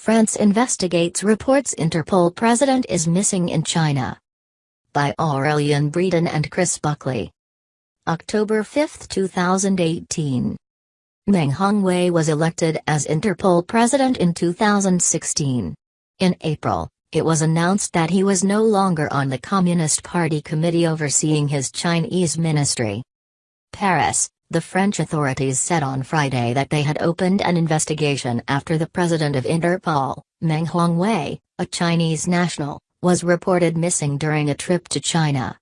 France investigates reports Interpol president is missing in China. By Aurelien Breeden and Chris Buckley. October 5, 2018. Meng Hongwei was elected as Interpol president in 2016. In April, it was announced that he was no longer on the Communist Party committee overseeing his Chinese ministry. Paris, the French authorities said on Friday that they had opened an investigation after the president of Interpol, Meng Hongwei, a Chinese national, was reported missing during a trip to China.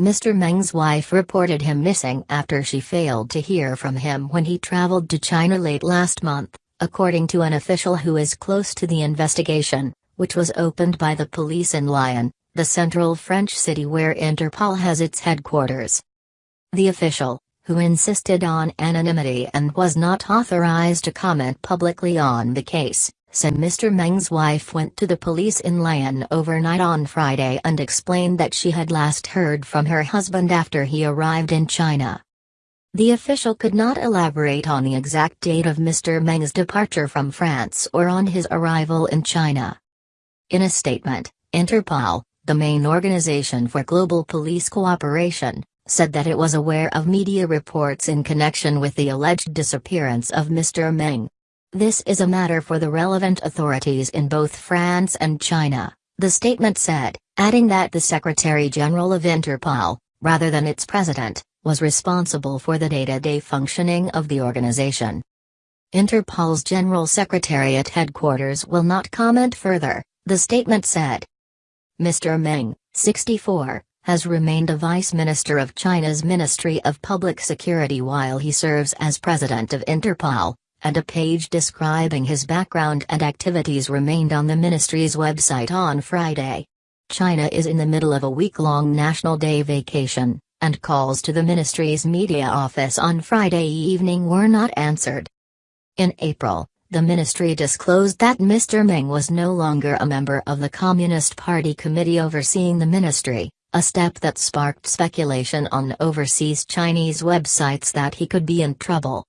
Mr. Meng's wife reported him missing after she failed to hear from him when he traveled to China late last month, according to an official who is close to the investigation, which was opened by the police in Lyon, the central French city where Interpol has its headquarters. The official, who insisted on anonymity and was not authorized to comment publicly on the case, said Mr. Meng's wife went to the police in Lyon overnight on Friday and explained that she had last heard from her husband after he arrived in China. The official could not elaborate on the exact date of Mr. Meng's departure from France or on his arrival in China. In a statement, Interpol, the main organization for global police cooperation, said that it was aware of media reports in connection with the alleged disappearance of Mr. Meng. This is a matter for the relevant authorities in both France and China, the statement said, adding that the Secretary General of Interpol, rather than its president, was responsible for the day-to-day functioning of the organization. Interpol's General Secretariat headquarters will not comment further, the statement said. Mr. Meng, 64, has remained a vice minister of China's Ministry of Public Security while he serves as president of Interpol, and a page describing his background and activities remained on the ministry's website on Friday. China is in the middle of a week-long National Day vacation, and calls to the ministry's media office on Friday evening were not answered. In April, the ministry disclosed that Mr. Meng was no longer a member of the Communist Party committee overseeing the ministry, a step that sparked speculation on overseas Chinese websites that he could be in trouble.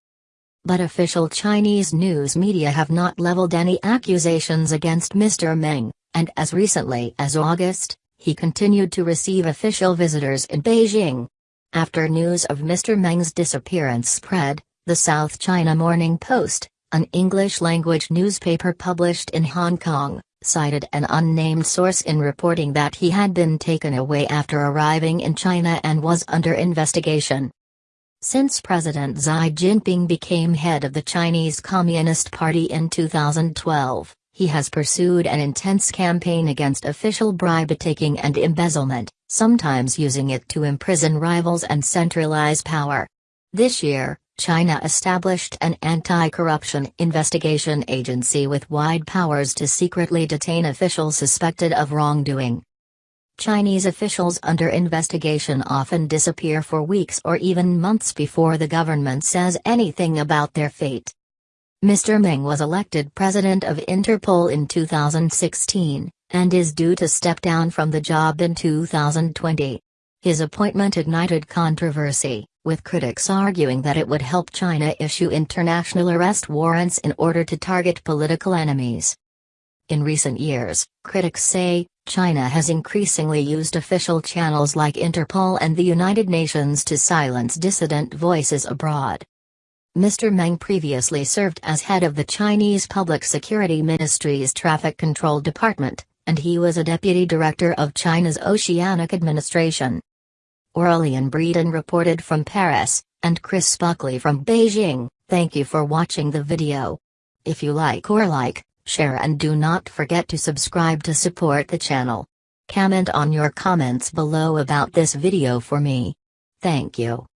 But official Chinese news media have not leveled any accusations against Mr. Meng, and as recently as August, he continued to receive official visitors in Beijing. After news of Mr. Meng's disappearance spread, the South China Morning Post, an English-language newspaper published in Hong Kong, cited an unnamed source in reporting that he had been taken away after arriving in China and was under investigation. Since President Xi Jinping became head of the Chinese Communist Party in 2012, he has pursued an intense campaign against official bribe-taking and embezzlement, sometimes using it to imprison rivals and centralize power. This year, China established an anti-corruption investigation agency with wide powers to secretly detain officials suspected of wrongdoing. Chinese officials under investigation often disappear for weeks or even months before the government says anything about their fate. Mr. Meng was elected president of Interpol in 2016, and is due to step down from the job in 2020. His appointment ignited controversy, with critics arguing that it would help China issue international arrest warrants in order to target political enemies. In recent years, critics say, China has increasingly used official channels like Interpol and the United Nations to silence dissident voices abroad. Mr. Meng previously served as head of the Chinese Public Security Ministry's Traffic Control Department, and he was a deputy director of China's Oceanic Administration. Aurelien Breeden reported from Paris, and Chris Buckley from Beijing, thank you for watching the video. If you like or like, share and do not forget to subscribe to support the channel. Comment on your comments below about this video for me. Thank you.